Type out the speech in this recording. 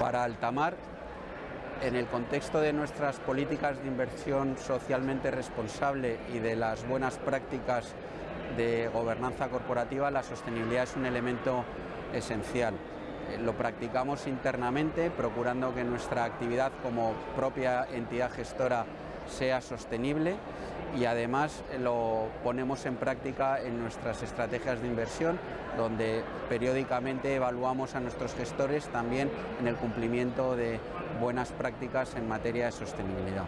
Para Altamar, en el contexto de nuestras políticas de inversión socialmente responsable y de las buenas prácticas de gobernanza corporativa, la sostenibilidad es un elemento esencial. Eh, lo practicamos internamente, procurando que nuestra actividad como propia entidad gestora sea sostenible y además lo ponemos en práctica en nuestras estrategias de inversión, donde periódicamente evaluamos a nuestros gestores también en el cumplimiento de buenas prácticas en materia de sostenibilidad.